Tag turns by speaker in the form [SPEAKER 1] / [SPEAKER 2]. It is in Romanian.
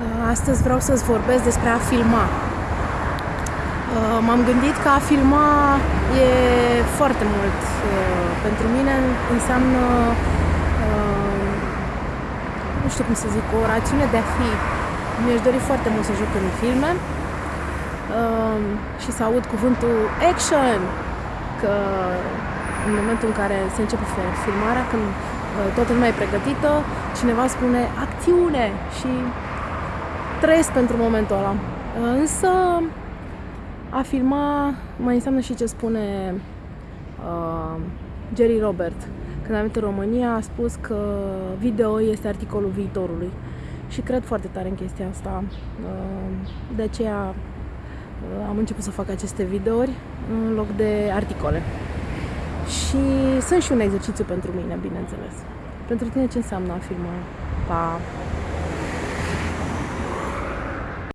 [SPEAKER 1] Uh, astăzi vreau să-ți vorbesc despre a filma. Uh, m-am gândit că a filma e foarte mult. Uh, pentru mine înseamnă, nu știu cum să zic, o rațiune de a fi. Mi-aș dori foarte mult să joc în filme și să aud cuvântul action, că în momentul în care se începe filmarea, când toată lumea e pregătită, cineva spune acțiune și trăiesc pentru momentul ăla. Însă a filma mai înseamnă și ce spune uh, Jerry Robert. Când a venit în România a spus că video este articolul viitorului. Și cred foarte tare în chestia asta. Uh, de aceea uh, am început să fac aceste videouri în loc de articole. Și sunt și un exercițiu pentru mine, bineînțeles. Pentru tine ce înseamnă a filma? Pa!